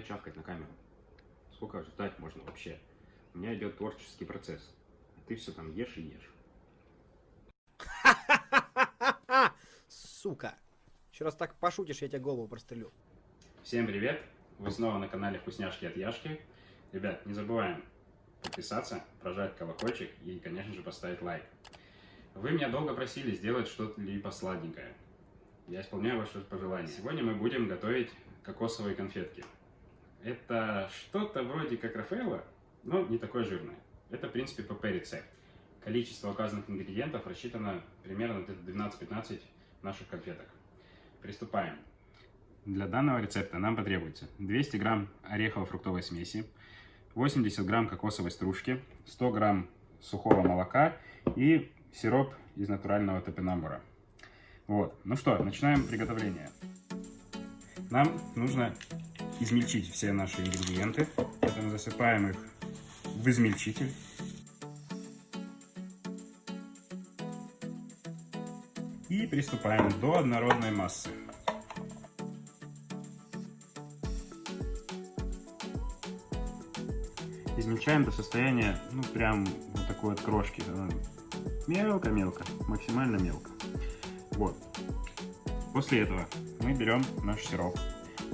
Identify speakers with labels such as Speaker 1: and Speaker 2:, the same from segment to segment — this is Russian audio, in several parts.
Speaker 1: Хватит чавкать на камеру. Сколько ждать можно вообще? У меня идет творческий процесс. А ты все там ешь и ешь.
Speaker 2: Сука. Еще раз так пошутишь, я тебе голову прострелю.
Speaker 1: Всем привет. Вы снова на канале Вкусняшки от Яшки. Ребят, не забываем подписаться, прожать колокольчик и, конечно же, поставить лайк. Вы меня долго просили сделать что-либо сладенькое. Я исполняю ваше пожелание. Сегодня мы будем готовить кокосовые конфетки. Это что-то вроде как Рафаэлло, но не такое жирное. Это, в принципе, ПП-рецепт. Количество указанных ингредиентов рассчитано примерно 12-15 наших конфеток. Приступаем. Для данного рецепта нам потребуется 200 грамм орехово-фруктовой смеси, 80 грамм кокосовой стружки, 100 грамм сухого молока и сироп из натурального топинамбура. Вот. Ну что, начинаем приготовление. Нам нужно измельчить все наши ингредиенты. Поэтому засыпаем их в измельчитель. И приступаем до однородной массы. Измельчаем до состояния, ну прям вот такой вот крошки. Мелко-мелко, максимально мелко. Вот. После этого мы берем наш сироп.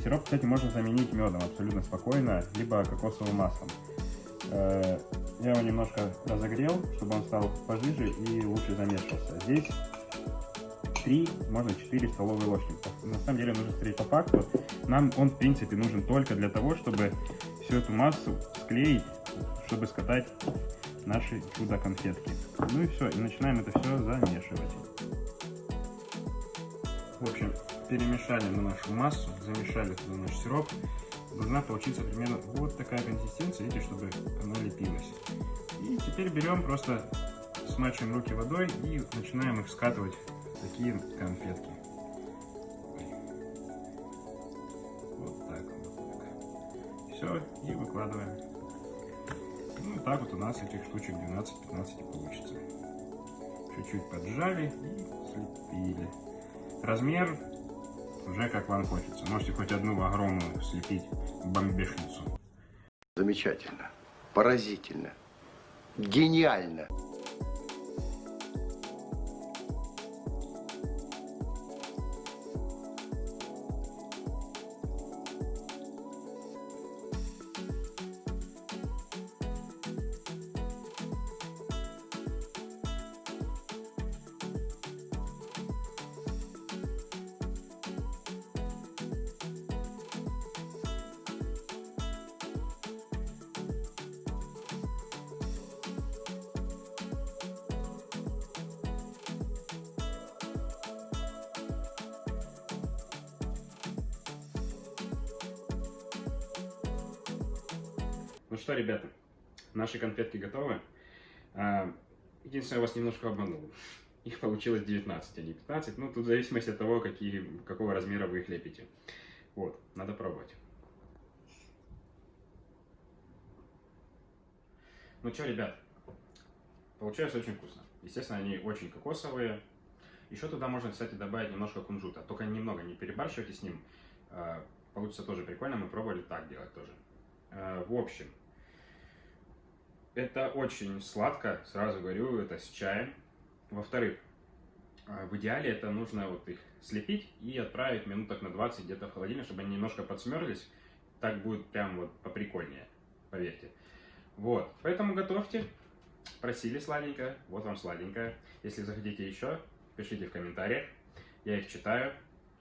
Speaker 1: Сироп, кстати, можно заменить медом абсолютно спокойно, либо кокосовым маслом. Э, я его немножко разогрел, чтобы он стал пожиже и лучше замешивался. Здесь 3, можно 4 столовые ложки. На самом деле нужно смотреть по факту. Нам он, в принципе, нужен только для того, чтобы всю эту массу склеить, чтобы скатать наши чудо-конфетки. Ну и все, и начинаем это все замешивать. В общем, перемешали мы нашу массу, замешали туда наш сироп. Должна получиться примерно вот такая консистенция, видите, чтобы она лепилась. И теперь берем просто, смачиваем руки водой и начинаем их скатывать в такие конфетки. Вот так, вот так. Все, и выкладываем. Ну, так вот у нас этих штучек 12-15 получится. Чуть-чуть поджали и слепили. Размер уже как вам хочется. Можете хоть одну огромную слепить бомбешницу.
Speaker 3: Замечательно, поразительно, гениально.
Speaker 1: Ну что, ребята, наши конфетки готовы. А, единственное, я вас немножко обманул. Их получилось 19, а не 15. Ну, тут в зависимости от того, какие, какого размера вы их лепите. Вот, надо пробовать. Ну что, ребят, получается очень вкусно. Естественно, они очень кокосовые. Еще туда можно, кстати, добавить немножко кунжута. Только немного, не перебарщивайте с ним. А, получится тоже прикольно. Мы пробовали так делать тоже. А, в общем, это очень сладко, сразу говорю, это с чаем. Во-вторых, а, в идеале это нужно вот их слепить и отправить минуток на 20 где-то в холодильник, чтобы они немножко подсмерлись. Так будет прям вот поприкольнее, поверьте. Вот, поэтому готовьте. Просили сладенькое, вот вам сладенькое. Если захотите еще, пишите в комментариях, я их читаю.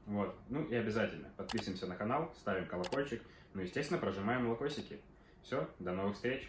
Speaker 1: Вот, ну и обязательно подписываемся на канал, ставим колокольчик, ну естественно прожимаем лайкосики. Все, до новых встреч!